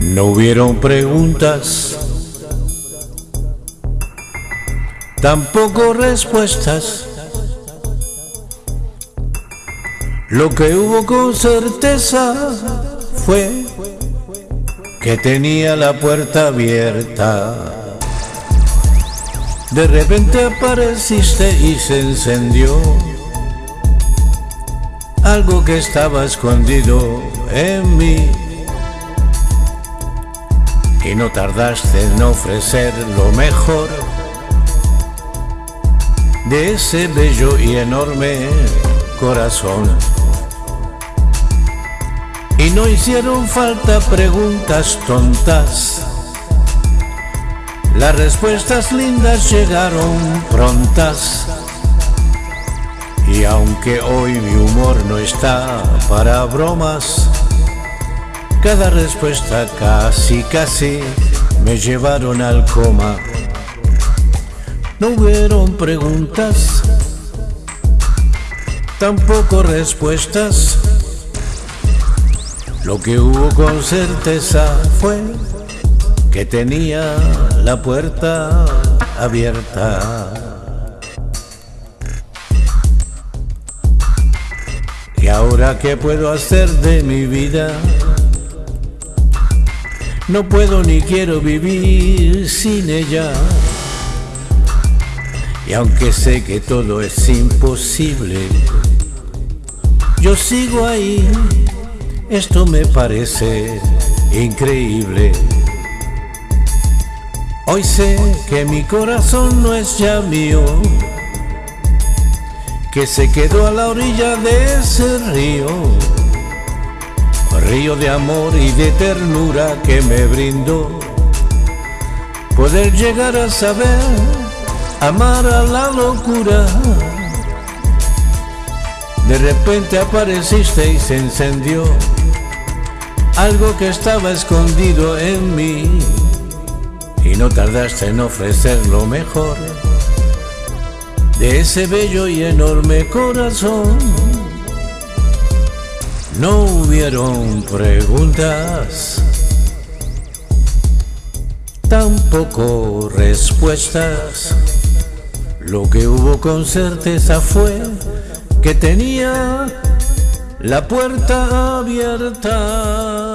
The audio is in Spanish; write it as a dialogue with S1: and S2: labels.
S1: No hubieron preguntas, tampoco respuestas. Lo que hubo con certeza fue que tenía la puerta abierta. De repente apareciste y se encendió algo que estaba escondido en mí. Y no tardaste en ofrecer lo mejor de ese bello y enorme corazón. Y no hicieron falta preguntas tontas. Las respuestas lindas llegaron prontas. Y aunque hoy mi humor no está para bromas, cada respuesta casi casi me llevaron al coma. No hubieron preguntas, tampoco respuestas. Lo que hubo con certeza fue que tenía la puerta abierta. ¿Y ahora qué puedo hacer de mi vida? No puedo ni quiero vivir sin ella. Y aunque sé que todo es imposible, yo sigo ahí esto me parece increíble. Hoy sé que mi corazón no es ya mío, que se quedó a la orilla de ese río, río de amor y de ternura que me brindó. Poder llegar a saber amar a la locura. De repente apareciste y se encendió algo que estaba escondido en mí y no tardaste en ofrecer lo mejor de ese bello y enorme corazón. No hubieron preguntas, tampoco respuestas. Lo que hubo con certeza fue que tenía la puerta abierta.